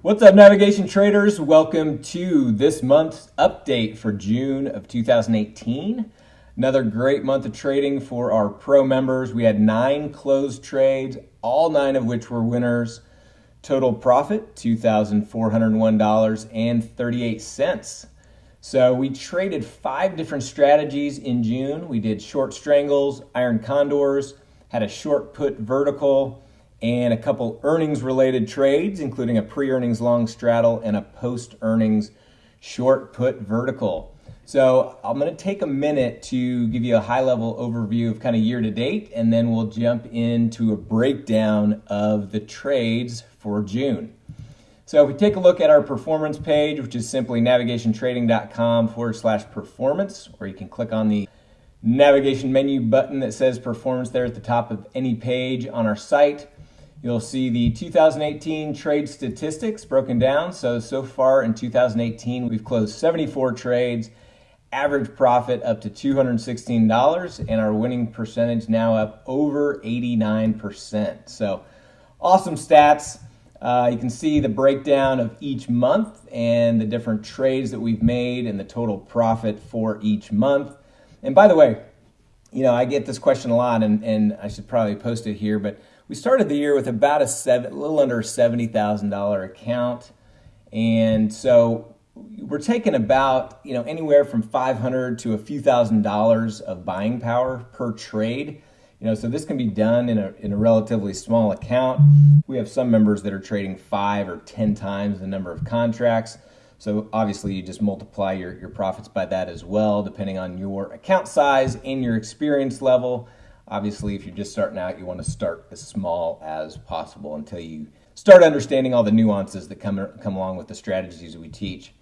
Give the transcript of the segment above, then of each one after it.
What's up, navigation traders? Welcome to this month's update for June of 2018. Another great month of trading for our pro members. We had nine closed trades, all nine of which were winners. Total profit $2,401.38. So we traded five different strategies in June. We did short strangles, iron condors, had a short put vertical, and a couple earnings related trades, including a pre earnings long straddle and a post earnings short put vertical. So I'm going to take a minute to give you a high level overview of kind of year to date, and then we'll jump into a breakdown of the trades for June. So if we take a look at our performance page, which is simply navigationtrading.com forward slash performance, or you can click on the navigation menu button that says performance there at the top of any page on our site. You'll see the 2018 trade statistics broken down. So, so far in 2018, we've closed 74 trades, average profit up to $216, and our winning percentage now up over 89%. So, awesome stats. Uh, you can see the breakdown of each month and the different trades that we've made and the total profit for each month. And by the way, you know, I get this question a lot, and, and I should probably post it here, but we started the year with about a seven, a little under $70,000 account. And so we're taking about, you know, anywhere from 500 to a few thousand dollars of buying power per trade. You know, so this can be done in a, in a relatively small account. We have some members that are trading five or 10 times the number of contracts. So obviously you just multiply your, your profits by that as well, depending on your account size and your experience level. Obviously, if you're just starting out, you want to start as small as possible until you start understanding all the nuances that come, come along with the strategies we teach.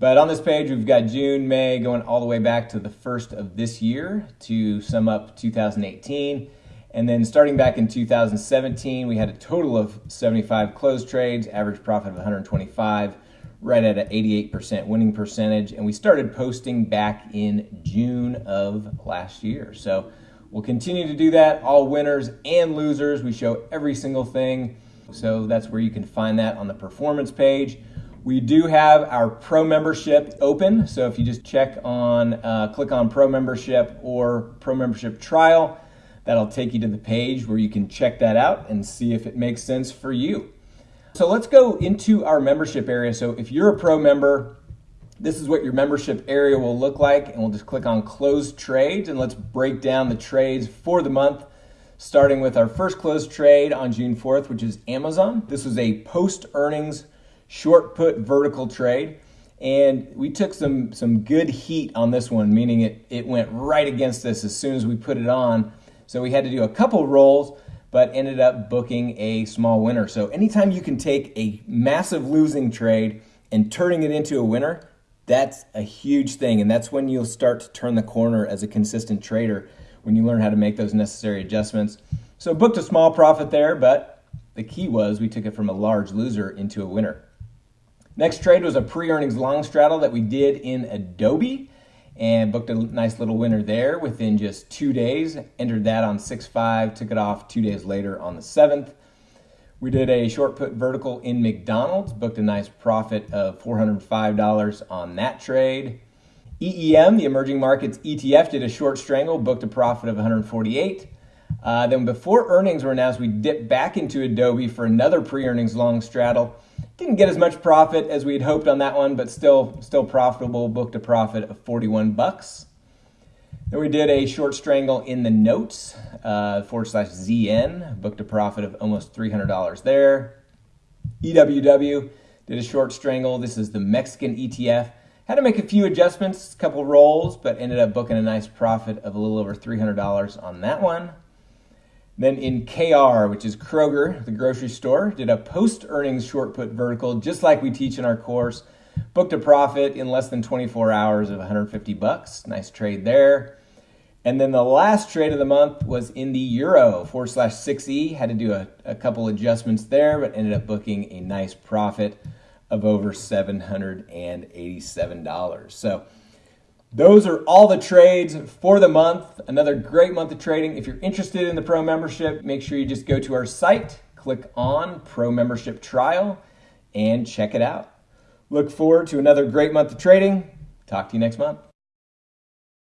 But on this page, we've got June, May, going all the way back to the first of this year to sum up 2018. And then starting back in 2017, we had a total of 75 closed trades, average profit of 125 right at an 88% winning percentage. And we started posting back in June of last year. So we'll continue to do that, all winners and losers. We show every single thing. So that's where you can find that on the performance page. We do have our pro membership open. So if you just check on, uh, click on pro membership or pro membership trial, that'll take you to the page where you can check that out and see if it makes sense for you. So let's go into our membership area. So if you're a pro member, this is what your membership area will look like. And we'll just click on close trades and let's break down the trades for the month. Starting with our first closed trade on June 4th, which is Amazon. This was a post earnings short put vertical trade. And we took some, some good heat on this one, meaning it, it went right against us as soon as we put it on. So we had to do a couple rolls but ended up booking a small winner. So anytime you can take a massive losing trade and turning it into a winner, that's a huge thing. And that's when you'll start to turn the corner as a consistent trader when you learn how to make those necessary adjustments. So booked a small profit there, but the key was we took it from a large loser into a winner. Next trade was a pre-earnings long straddle that we did in Adobe and booked a nice little winner there within just two days. Entered that on 6-5, took it off two days later on the 7th. We did a short put vertical in McDonald's, booked a nice profit of $405 on that trade. EEM, the emerging markets ETF, did a short strangle, booked a profit of 148. Uh, then before earnings were announced, we dipped back into Adobe for another pre-earnings long straddle didn't get as much profit as we had hoped on that one, but still still profitable. Booked a profit of 41 bucks. Then we did a short strangle in the notes uh, forward slash ZN. Booked a profit of almost $300 there. EWW did a short strangle. This is the Mexican ETF. Had to make a few adjustments, a couple rolls, but ended up booking a nice profit of a little over $300 on that one. Then in KR, which is Kroger, the grocery store, did a post earnings short put vertical, just like we teach in our course. Booked a profit in less than 24 hours of 150 bucks. Nice trade there. And then the last trade of the month was in the euro forward slash 6E. Had to do a, a couple adjustments there, but ended up booking a nice profit of over $787. So those are all the trades for the month. Another great month of trading. If you're interested in the pro membership, make sure you just go to our site, click on pro membership trial, and check it out. Look forward to another great month of trading. Talk to you next month.